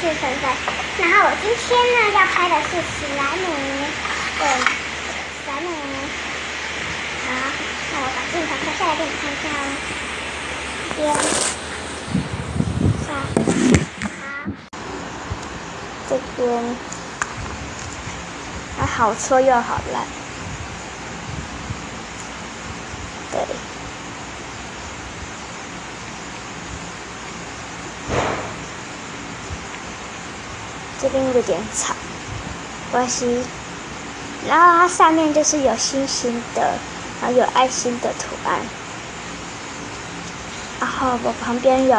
是粉粉，然后我今天呢要拍的是史莱姆，对，史莱姆。好，那我把镜头拍下来给你看一下哦。边，好，这边，它好搓又好烂，对。这边有点吵，关系。然后它上面就是有星星的，然后有爱心的图案。然后我旁边有，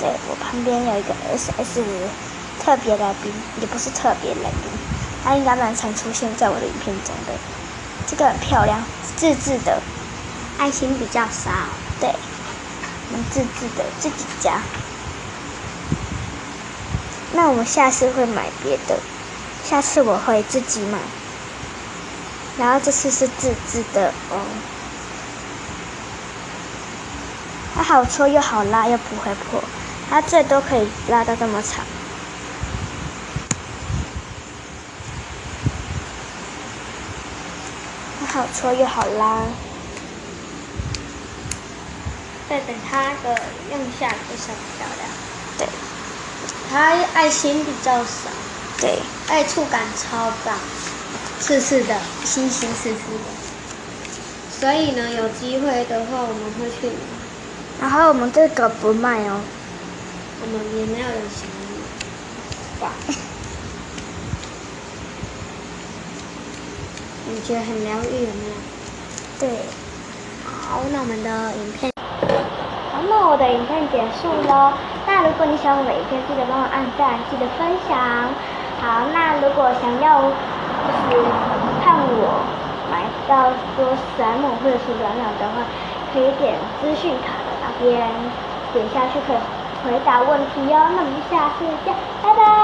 对我旁边有一个 S S 五特别来宾，也不是特别来宾，它应该蛮常出现在我的影片中的。这个很漂亮，自制的，爱心比较少，对。自制的自己加，那我们下次会买别的，下次我会自己买，然后这次是自制的哦，它好搓又好拉又不会破，它最多可以拉到这么长，它好搓又好拉。再等它的用下非常漂亮，对，它爱心比较少，对，爱触感超棒，刺刺的，星星刺刺的，所以呢，有机会的话我们会去买。然后我们这个不卖哦，我们也没有人想买，你觉得很疗愈有没有？对，好，那我们的影片。那我的影片结束喽。那如果你喜欢我的影片，记得帮我按赞，记得分享。好，那如果想要就是看我买到说史莱姆或者是软软的话，可以点资讯卡的那边点下去，可以回答问题哟。那我们下次见，拜拜。